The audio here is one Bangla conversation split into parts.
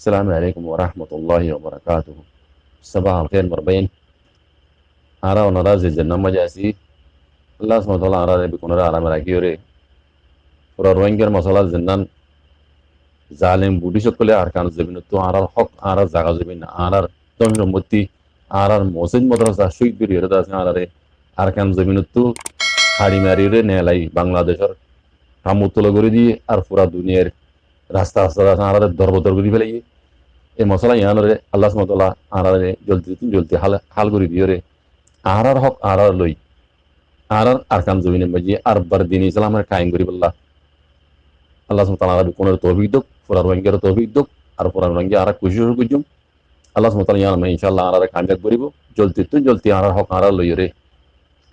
السلام عليكم ورحمة الله وبركاته صباح الخير مربين أرى ونرى جنة مجاسي الله سبحانه وتعالى أرى بكون أرى أرى مراكيوري পুরা রোহিঙ্গার মশলা জিন্নান জালিম বুডি সকলে আর কান জমিন তো আর হক আর জাগা জমিন আর দম সম্পত্তি আর মসজিদ মাদ্রাসা শহীদ বীর হেরত আছে আর আর কান জমিন তো খাড়ি মারি রে নেলাই বাংলাদেশের কামুতল করে দিয়ে আর পুরা দুনিয়ার রাস্তা রাস্তা রাস্তা আর দরবদর করে ফেলাই এই মশলা ইয়ানরে আল্লাহ সুমতলা আর জলদি জলদি হাল হাল করে দিয়ে রে। আর হক আর লই। আর আর কান জমিনের মাঝে আর বার দিন ইসলামের কায়েম করি বললা। আল্লাহ সুমতাল কোনের তৌফিক দুক ফুরার রোহিঙ্গার তৌফিক দুক, আর ফুরার রোহিঙ্গা আর খুশি খুঁজুম আল্লাহ সুমতাল ইয়ান ইনশাল্লাহ আর কামিয়াব করিব। জলদি তুই জলদি আর হক আর লই রে।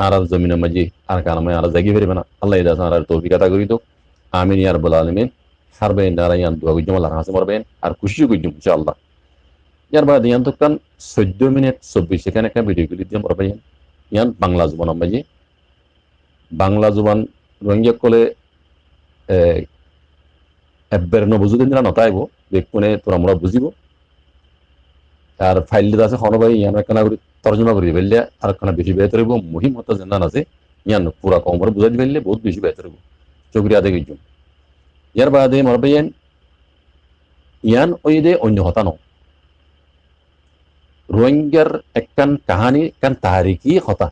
আর জমিনের মাঝে আর কানামে আর জাগি ফেরিবে না। আল্লাহ ইদাস আর তৌফিক আতা করি দুক। আমিন ইয়ার বল আলমিন। ইয়ান দোয়া গুজুম আল্লাহ হাসে মরবেন আর খুশি গুজুম ইনশাআল্লাহ ইয়ার বাদ ইয়ান তো কান চোদ্দ মিনিট চব্বিশ সেকেন্ড একটা ভিডিও গুলি দিয়ে মরবেন ইয়ান বাংলা জুবান মাঝে বাংলা জুবান রোহিঙ্গা কলে এব্বের নবুজুদ দিনা নতাইব বেকুনে তোরা মোরা বুঝিব আর ফাইল আছে হনবাই ইয়ান একখানা করে তর্জমা করি ফেললে আর একখানা বেশি বেহতর হইব মহিম হতো আছে ইয়ান পুরা কমরে বুঝাই ফেললে বহুত বেশি বেহতর হইব চকরিয়া দেখে ইয়ার বাদে মরবাইয়ান ইয়ান ওই দে অন্য হতা ন রোহিঙ্গার একখান কাহানি একখান তারিখি হতা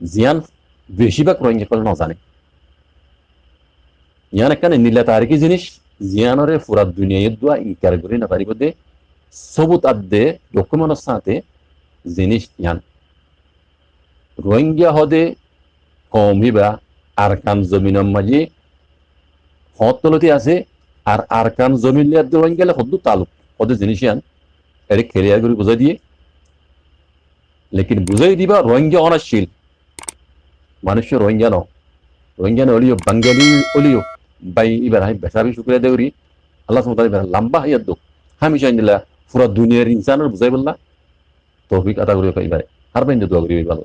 জিয়ান বেশিরভাগ রোহিঙ্গা কল নজানে ইয়ান একখান নীলা তারিখি জিনিস জিয়ানরে পুরা দুনিয়ায় দোয়া ইনকার করি না পারিব দে সবুত আদে ডকুমেন্টের সাথে জিনিস ইয়ান রোহিঙ্গা হদে কম হিবা আর কান জমিনের মাঝে হতলতি আছে, আর আর কান জমিন লিয়ার রোহিঙ্গা হদ্দু তালুক। হদে জিনিস ইয়ান এর খেলিয়ার করে বুঝাই দিয়ে। লেকিন বুঝাই দিবা, রোহিঙ্গা অনাশীল মানুষ রোহিঙ্গা ন রোহিঙ্গা অলিও বাঙ্গালি অলিও। বাই, এবার আমি বেসাবি শুক্রিয়া দেউরি আল্লাহ সুমতাল এবার লম্বা হাইয়ার দুঃখ আমি চাই নিলা, পুরা দুনিয়ার ইনসানের বুঝাই বললা। তৌফিক আদা করিও এবারে। আর বাইন দোয়া করিও এবার।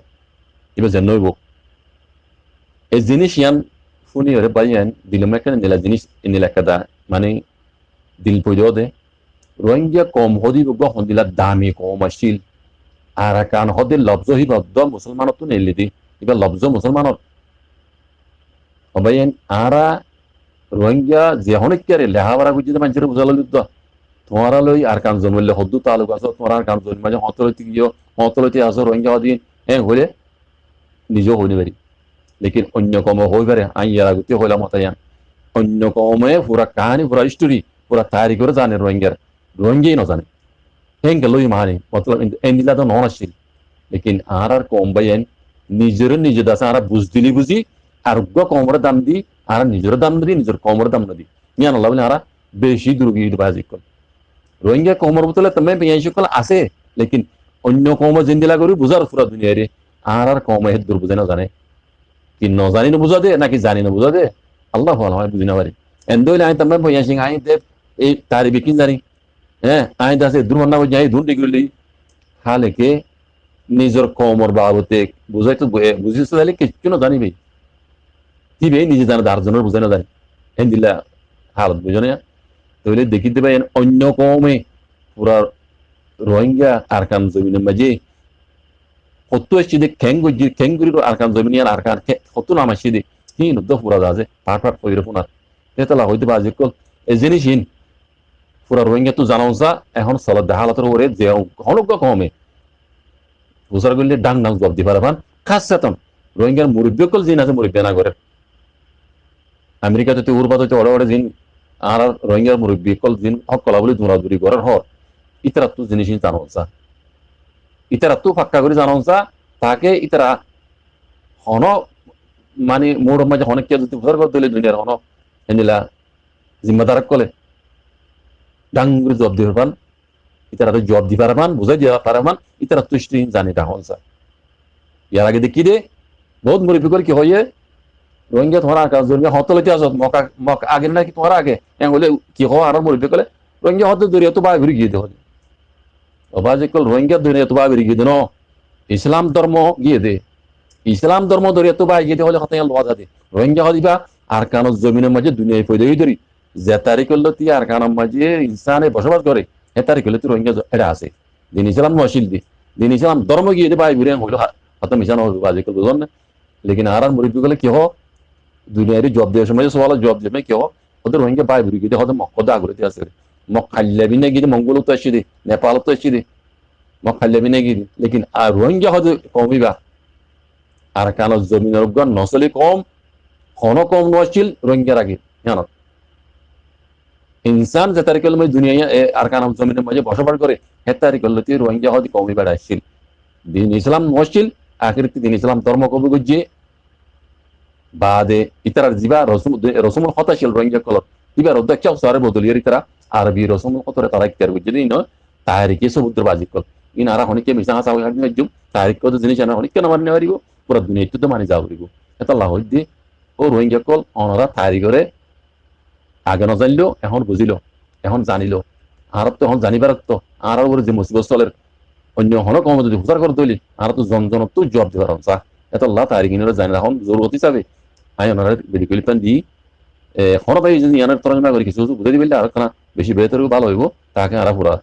এবার নইব এই জিনিস ইয়ান শুনি ওরে বাইয়ান দিলম একটা নিলা জিনিস নিলা একটা মানে দিল পয়দ দে রোহিঙ্গা কম হদি বগ হন্দিলা দামি কম আসছিল আর কান হদে লব্জ হি বদ্ধ মুসলমানত নেলি দি এবার লব্জ মুসলমানত অবাইন আরা রোহিঙ্গা যে হনেকারে লেহাবারা বুঝিতে মানুষের বুঝালো যুদ্ধ তোমারা লই আর কান জন্মলে হদ্দু তালুক আছো তোমার আর কান জন্ম মাঝে হতলতি গিয়ে হতলতি আছো রোহিঙ্গা দিন হ্যাঁ হলে নিজেও হইনি পারি লেকিন অন্য কম হই পারে আই ইয়ার আগতে হইলাম হতাইয়ান অন্য কমে পুরা কাহানি পুরা স্টোরি পুরা তায়ারি করে জানে রোহিঙ্গার রোহিঙ্গাই নজানে হেঙ্গে লই মাহানি মতলব এন্দিলা তো নন আসছিল লেকিন আর আর কম বাইন নিজের নিজে দাসে আর বুঝ দিলি বুঝি আর কমরে দাম দি আর নিজের দাম দি নিজের কমর দাম না দি ইয়ান আল্লাহ বলে আর বেশি দুর্গী বাজি কল রোহিঙ্গা কমর বোতলে তুমি পেঁয়াজ কল আছে লেকিন অন্য কম জিন্দিলা করি বুঝার পুরা দুনিয়ারে আর আর কম হে দূর বুঝে না জানে কি না বুঝা দে, নাকি জানি না দে? আল্লাহ হয় বুঝি না পারি এন্দইলে আই তুমি পেঁয়াজ সিং আই দে, এই তারি বিকিন জানি। হ্যাঁ আই দাসে দূর মান্না বুঝি আই দূর ডিগ্রি হালেকে নিজের কমর বাবতে, বুঝাই তো বুঝিস তাহলে কিচ্ছু না জানিবে দিবে নিজে জানে, তার জন্য বুঝে না জানে। হেন্দিল্লা হালত বুঝে না। তাহলে দেখিতে পাই, অন্য কমে পুরা রোহিঙ্গা আরকান জমিনের মাঝে কত এসছি দে খ্যাং গজি খ্যাং করি আরকান জমিন আর আরকান কত নাম আসছি দে হিন উদ্দ পুরা যাছে পাট পাট কইরে পুনার হইতে পারে যে কল। এ জিনিস হিন পুরা রোহিঙ্গা তো জানাও যা, এখন দেহালতের ওরে যে কমে। ডাং ডাং জব দি পারবান খাস চেতন রোহিঙ্গার মুরব্বী কল জিন আছে, মুরব্বী না করে আমেরিকাতে তো উর্বাদ হইতে ওড়ে ওড়ে জিন, আর রোহিঙ্গার জিন, হক কলা বলে দৌড়াদৌড়ি করার হর। ইতারা তো জিনিস জানো যা। ইতারা তো ফাক্কা করে জানো যা, তাকে ইতারা হন মানে মোর মাঝে অনেক কে যদি বুঝার করতে দুনিয়ার হন, এনিলা জিম্মাদার কলে। ডাং করে জব দিতে পারবান ইতারা তো জব দিতে পারবান বুঝাই দিতে পারবান ইতারা তুষ্টি জানি তা হন ইয়ার আগে দেখি দে, বহুত মুরব্বী করে কি হয়ে রোহিঙ্গা তোমার জন্মে হতলতি আস মকা মক আগে নাকি তোমার আগে হলে কি হওয়া আর মুরব্বী কলে, রোহিঙ্গা হতে দরিয়া তো বা গিয়ে দেহ অবা যে কল রোহিঙ্গা দরিয়া তো বা ঘুরে গিয়ে দেন ইসলাম ধর্ম গিয়ে দে ইসলাম ধর্ম দরিয়া তো বা গিয়ে হলে হতে লোয়া দে রোহিঙ্গা হদিবা আর কানো জমিনের মাঝে দুনিয়ায় পয়দা ধরি যে তারিখ করল তি আর কানোর মাঝে ইনসানে বসবাস করে হে তারিখ হলে তো রোহিঙ্গা এটা আছে দিন ইসলাম মহসিল দি দিন ইসলাম ধর্ম গিয়ে দে ভাই বুড়ে হইল হয়তো মিশান হবে করব বুঝলেন না লেকিন আর আর মুরিদ গেলে কি হ দুনিয়ার জব দেওয়ার সময় সবাল জব দেবে কি হ ওদের রোহিঙ্গা ভাই বুড়ি গিয়ে হয়তো মক্কদা আগ্রহী আছে মক খাল্লাবি না গিয়ে মঙ্গল তো আসছি দে নেপাল তো আসছি দে মক খাল্লাবি গিয়ে লেকিন আর রোহিঙ্গা হয়তো কমিবা আর কেন জমিনের উপর নসলি কম হন কম নছিল রোহিঙ্গার আগে জানো ইনসান যে তারিখের মধ্যে দুনিয়া আর কান জমিনের মাঝে বসবাস করে হে তারিখের লোক রোহিঙ্গা হয়তো কমই বেড়াইছিল দিন ইসলাম নছিল আখিরতি দিন ইসলাম ধর্ম কবি গজ্জে বাদে ইতারার জিবা রসুম রসুমুল ছিল রোহিঙ্গা কলত ইবার অধ্যক্ষ সারে বদলিয়ার ইতারা আরবি রসুমুল কথা তারা ইত্যার গজ্জে দিন তাহারিকে সমুদ্র বাজি কল ইন আর হনিকে মিশা হাসা হই হাজুম হাজুম তাহারিক কত জিনিস আনা হনিকে না মানি পারিব পুরা দুনিয়া তো মানি যাও পারিব এটা লাহ দি ও রোহিঙ্গা কল, অনরা তাহারিগরে আগে নজানিলেও এখন বুঝিল, এখন জানিল। আর তো এখন জানিবার তো আর উপরে যে মুসিবত চলের অন্য হন কম যদি হুসার করে তৈলি আর তো জন জন তো জব দিবার চা এত আল্লাহ তারি কিনে জানি। এখন জরুরত হিসাবে আই ওনারা মেডিকেল প্যান ভাই যদি ইয়ানের তরঙ্গা করে কিছু বুঝে দিবিলে আর বেশি বেহতর ভালো হইব, তাকে আরা পুরা